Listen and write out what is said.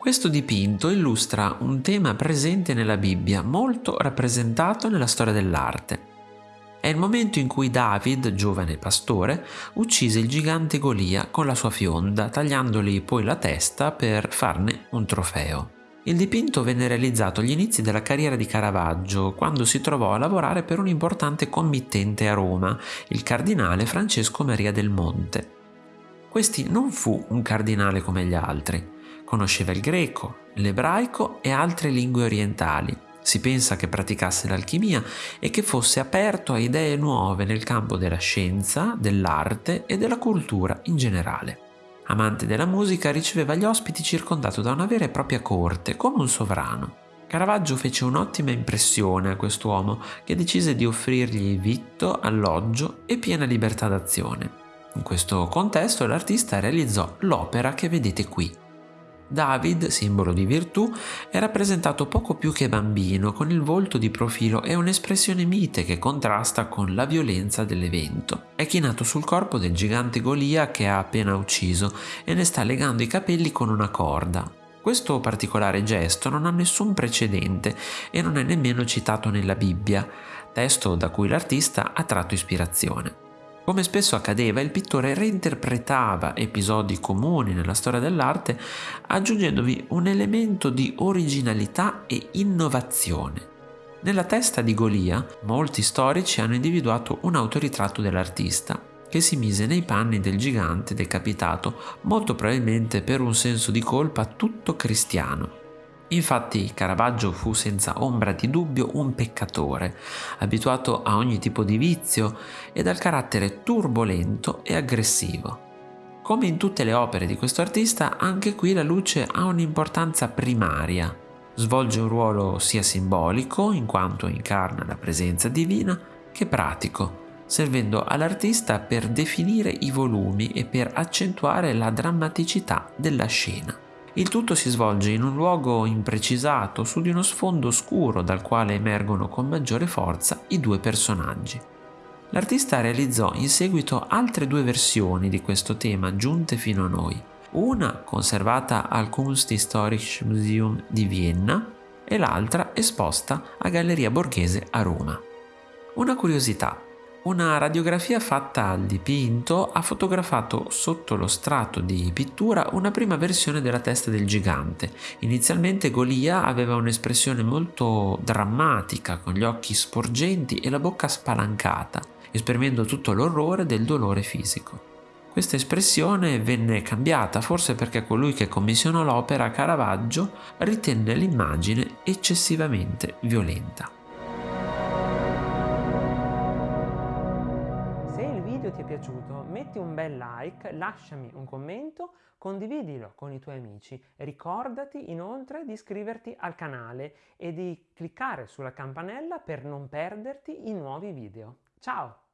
Questo dipinto illustra un tema presente nella Bibbia, molto rappresentato nella storia dell'arte. È il momento in cui David, giovane pastore, uccise il gigante Golia con la sua fionda, tagliandogli poi la testa per farne un trofeo. Il dipinto venne realizzato agli inizi della carriera di Caravaggio, quando si trovò a lavorare per un importante committente a Roma, il cardinale Francesco Maria del Monte. Questi non fu un cardinale come gli altri. Conosceva il greco, l'ebraico e altre lingue orientali. Si pensa che praticasse l'alchimia e che fosse aperto a idee nuove nel campo della scienza, dell'arte e della cultura in generale. Amante della musica, riceveva gli ospiti circondato da una vera e propria corte, come un sovrano. Caravaggio fece un'ottima impressione a quest'uomo che decise di offrirgli vitto, alloggio e piena libertà d'azione. In questo contesto l'artista realizzò l'opera che vedete qui. David, simbolo di virtù, è rappresentato poco più che bambino, con il volto di profilo e un'espressione mite che contrasta con la violenza dell'evento. È chinato sul corpo del gigante Golia che ha appena ucciso e ne sta legando i capelli con una corda. Questo particolare gesto non ha nessun precedente e non è nemmeno citato nella Bibbia, testo da cui l'artista ha tratto ispirazione. Come spesso accadeva, il pittore reinterpretava episodi comuni nella storia dell'arte aggiungendovi un elemento di originalità e innovazione. Nella testa di Golia, molti storici hanno individuato un autoritratto dell'artista che si mise nei panni del gigante decapitato, molto probabilmente per un senso di colpa tutto cristiano. Infatti Caravaggio fu senza ombra di dubbio un peccatore, abituato a ogni tipo di vizio e dal carattere turbolento e aggressivo. Come in tutte le opere di questo artista, anche qui la luce ha un'importanza primaria. Svolge un ruolo sia simbolico, in quanto incarna la presenza divina, che pratico, servendo all'artista per definire i volumi e per accentuare la drammaticità della scena. Il tutto si svolge in un luogo imprecisato su di uno sfondo scuro dal quale emergono con maggiore forza i due personaggi. L'artista realizzò in seguito altre due versioni di questo tema giunte fino a noi, una conservata al Kunsthistorisches Museum di Vienna e l'altra esposta a Galleria Borghese a Roma. Una curiosità, una radiografia fatta al dipinto ha fotografato sotto lo strato di pittura una prima versione della testa del gigante. Inizialmente Golia aveva un'espressione molto drammatica, con gli occhi sporgenti e la bocca spalancata, esprimendo tutto l'orrore del dolore fisico. Questa espressione venne cambiata forse perché colui che commissionò l'opera, Caravaggio, ritenne l'immagine eccessivamente violenta. Ti è piaciuto metti un bel like, lasciami un commento, condividilo con i tuoi amici. Ricordati inoltre di iscriverti al canale e di cliccare sulla campanella per non perderti i nuovi video. Ciao!